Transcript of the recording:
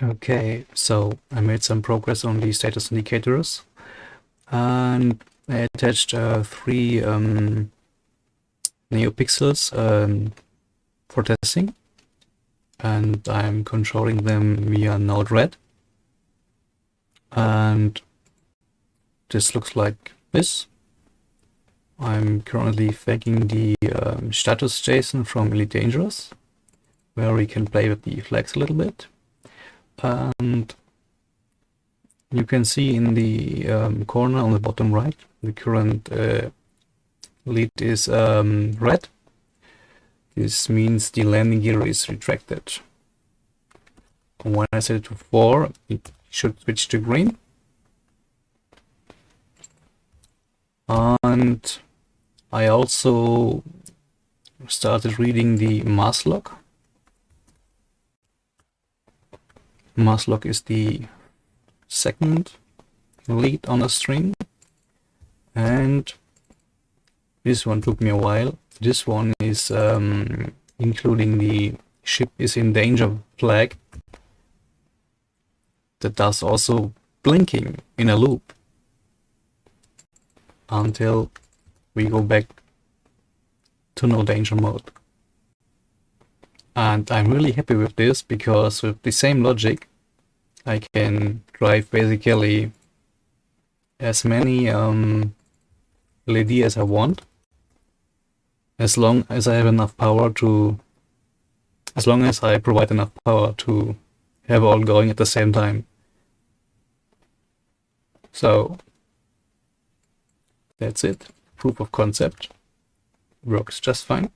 Okay, so I made some progress on the status indicators. And I attached uh, three um, NeoPixels um, for testing. And I'm controlling them via Node-RED and this looks like this. I'm currently faking the um, status JSON from Elite Dangerous where we can play with the flags a little bit and you can see in the um, corner on the bottom right the current uh, LED is um, red. This means the landing gear is retracted. When I set it to 4 it should switch to green. And I also started reading the mass lock mass lock is the second LED on a string. And this one took me a while. This one is um, including the ship is in danger flag. That does also blinking in a loop. Until we go back to no danger mode. And I'm really happy with this because with the same logic I can drive basically as many um, LED as I want. As long as I have enough power to as long as I provide enough power to have all going at the same time. So that's it. Proof of concept. Works just fine